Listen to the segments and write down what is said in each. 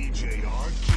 DJ.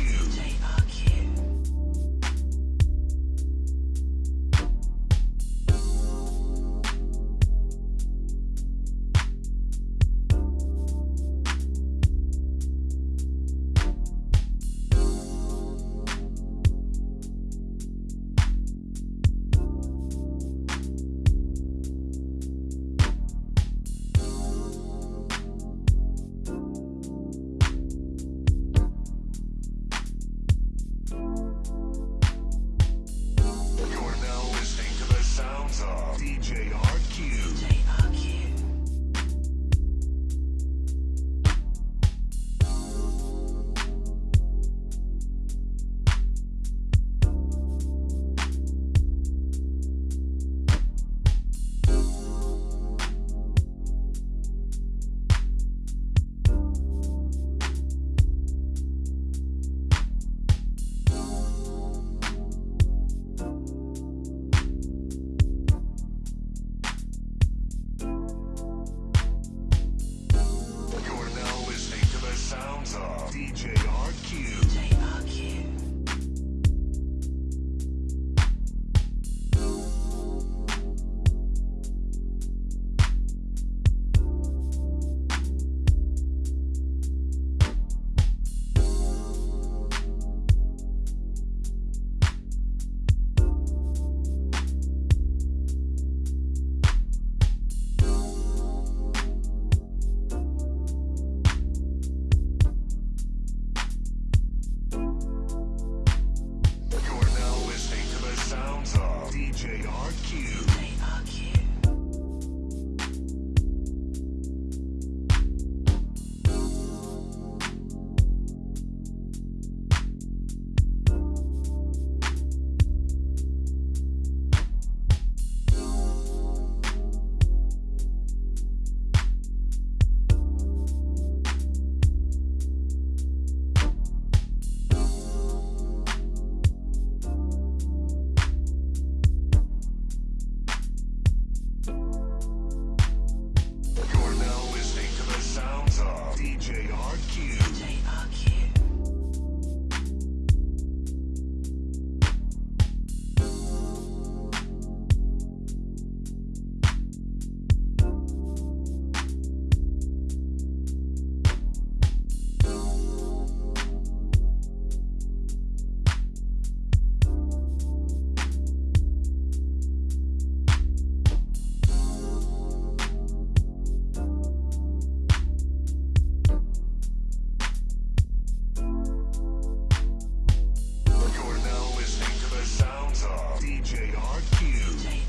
Utah. DJ RQ.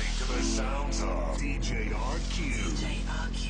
listening to the sounds of DJ RQ. DJ RQ.